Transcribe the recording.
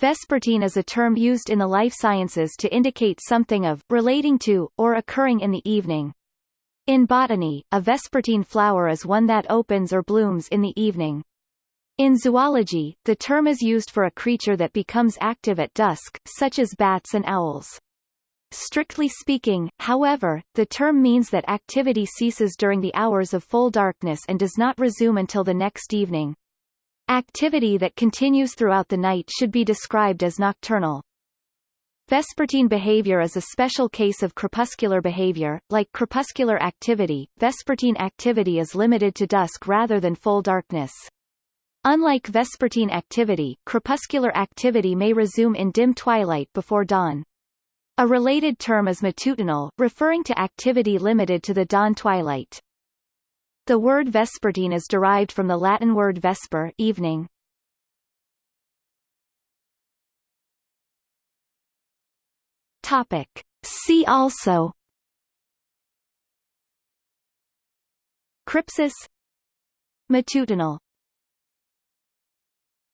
Vespertine is a term used in the life sciences to indicate something of, relating to, or occurring in the evening. In botany, a vespertine flower is one that opens or blooms in the evening. In zoology, the term is used for a creature that becomes active at dusk, such as bats and owls. Strictly speaking, however, the term means that activity ceases during the hours of full darkness and does not resume until the next evening. Activity that continues throughout the night should be described as nocturnal. Vespertine behavior is a special case of crepuscular behavior. Like crepuscular activity, vespertine activity is limited to dusk rather than full darkness. Unlike vespertine activity, crepuscular activity may resume in dim twilight before dawn. A related term is matutinal, referring to activity limited to the dawn twilight. The word vespertine is derived from the Latin word vesper evening. Topic. See also Crypsis Matutinal